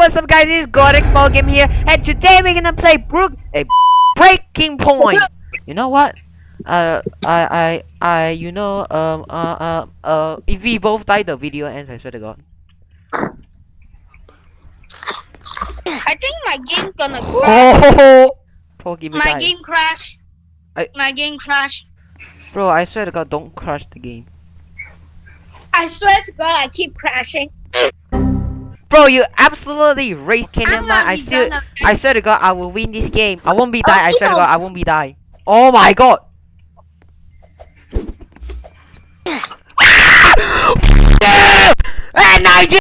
what's up guys, it's Gordon Ball Game here, and today we're gonna play Brook a Breaking Point. You know what? Uh, I, I, I, you know, um, uh, uh, uh, if we both die, the video ends. I swear to God. I think my game gonna crash. Oh, my game crash. I- My game crash. Bro, I swear to God, don't crush the game. I swear to God, I keep crashing. Bro, you absolutely raised I'm man. I still, I swear to God, I will win this game. I won't be die. I Oh, swear to. God, I won't be die. Oh my God.